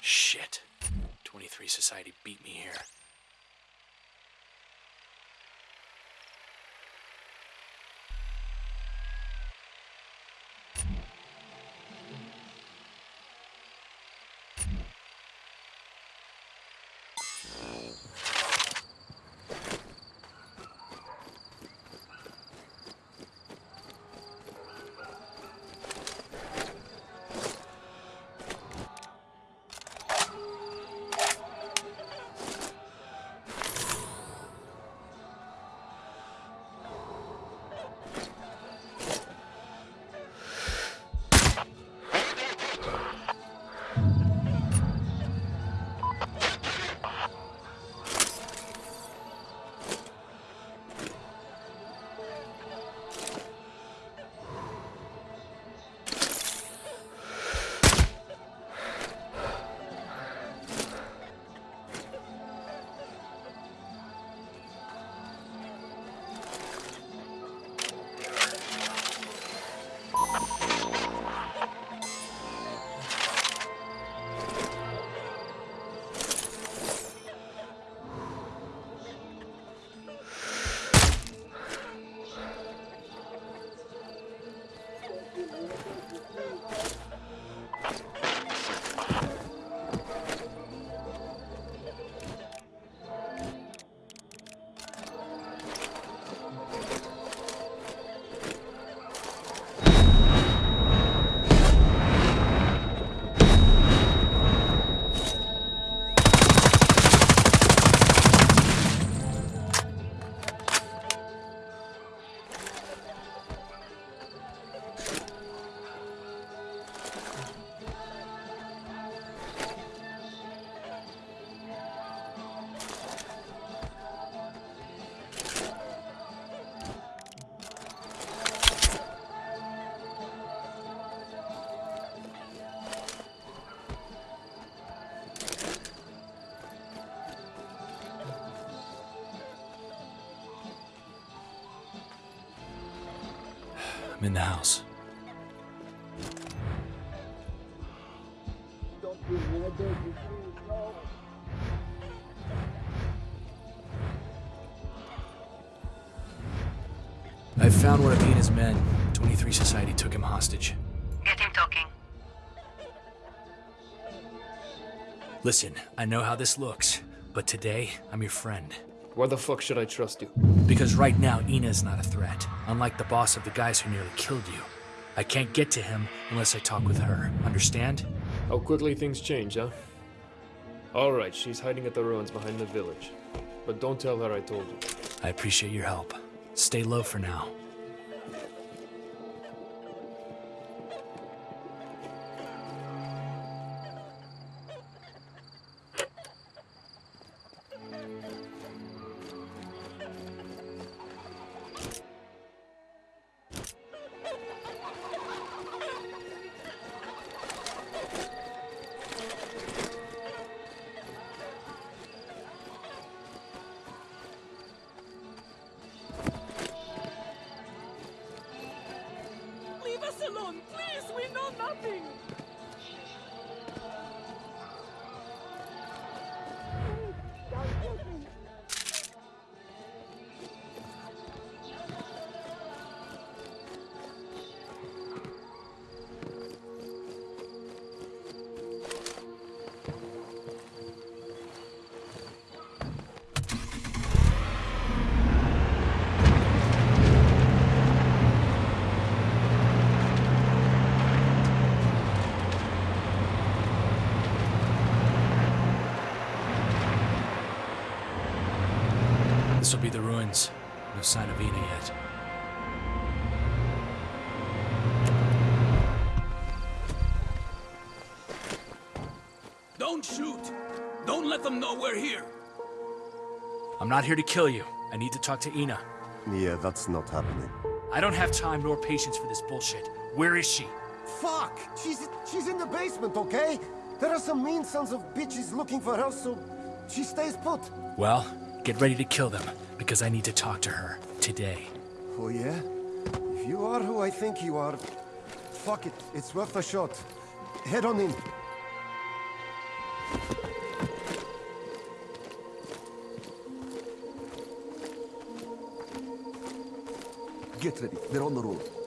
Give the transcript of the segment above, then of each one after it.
Shit. 23 Society beat me here. I'm in the house. I found one of Ina's men. 23 Society took him hostage. Get him talking. Listen, I know how this looks, but today, I'm your friend. Why the fuck should I trust you? Because right now, Ina's not a threat, unlike the boss of the guys who nearly killed you. I can't get to him unless I talk with her. Understand? How quickly things change, huh? Alright, she's hiding at the ruins behind the village. But don't tell her I told you. I appreciate your help. Stay low for now. Please! We know nothing! This will be the ruins. No sign of Ina yet. Don't shoot! Don't let them know we're here! I'm not here to kill you. I need to talk to Ina. Yeah, that's not happening. I don't have time nor patience for this bullshit. Where is she? Fuck! She's she's in the basement, okay? There are some mean sons of bitches looking for her, so she stays put. Well, get ready to kill them, because I need to talk to her. Today. Oh yeah? If you are who I think you are, fuck it. It's worth a shot. Head on in. Get ready. They're on the road.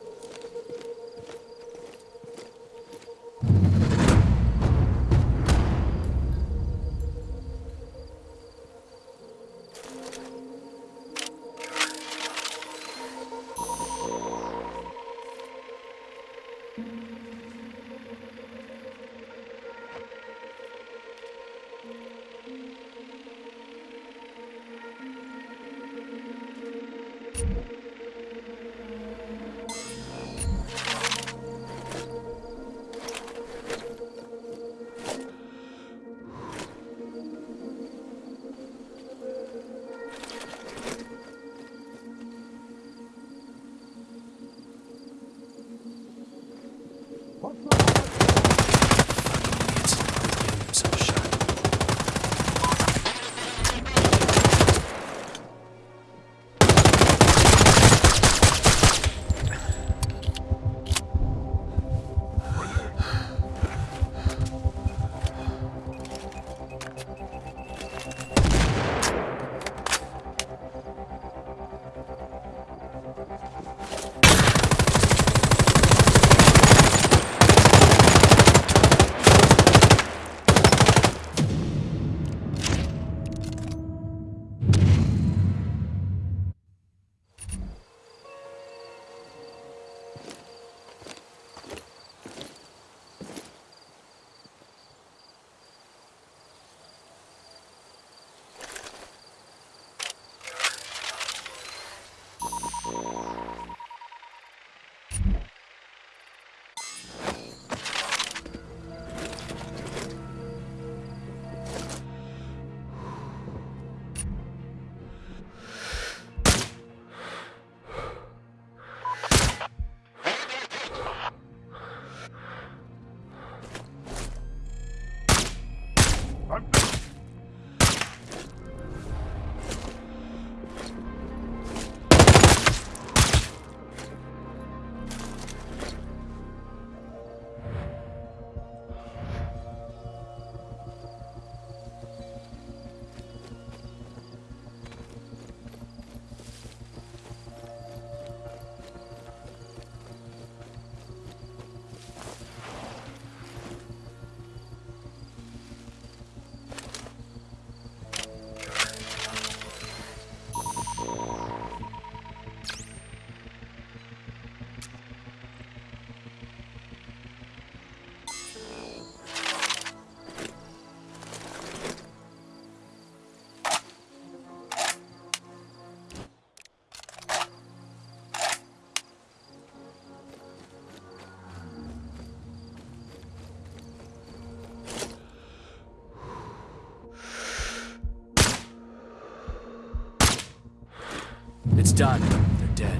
Done. They're dead.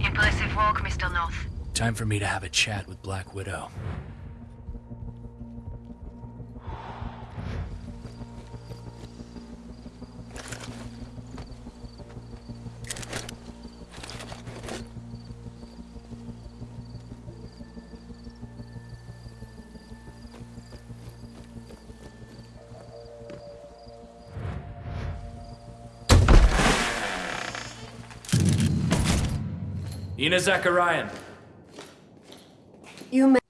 Impressive work, Mr. North. Time for me to have a chat with Black Widow. Ina Zacharian. You may